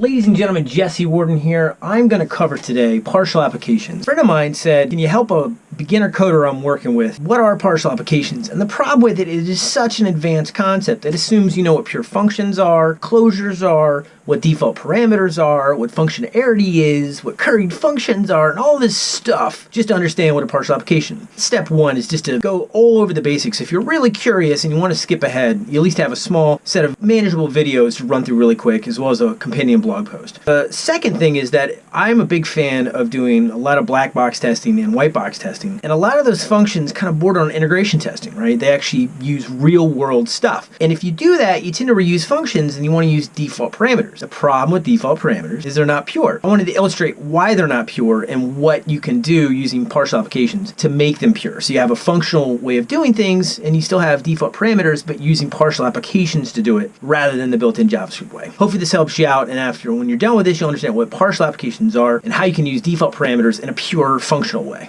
Ladies and gentlemen, Jesse Warden here. I'm going to cover today partial applications. A friend of mine said, can you help a beginner coder I'm working with? What are partial applications? And the problem with it is it is such an advanced concept. It assumes you know what pure functions are, closures are, what default parameters are, what functionality is, what curried functions are, and all this stuff just to understand what a partial application. Step one is just to go all over the basics. If you're really curious and you want to skip ahead, you at least have a small set of manageable videos to run through really quick, as well as a companion blog post. The second thing is that I'm a big fan of doing a lot of black box testing and white box testing, and a lot of those functions kind of border on integration testing, right? They actually use real world stuff. And if you do that, you tend to reuse functions and you want to use default parameters. The problem with default parameters is they're not pure. I wanted to illustrate why they're not pure and what you can do using partial applications to make them pure. So you have a functional way of doing things and you still have default parameters, but using partial applications to do it rather than the built-in JavaScript way. Hopefully this helps you out and after when you're done with this, you'll understand what partial applications are and how you can use default parameters in a pure functional way.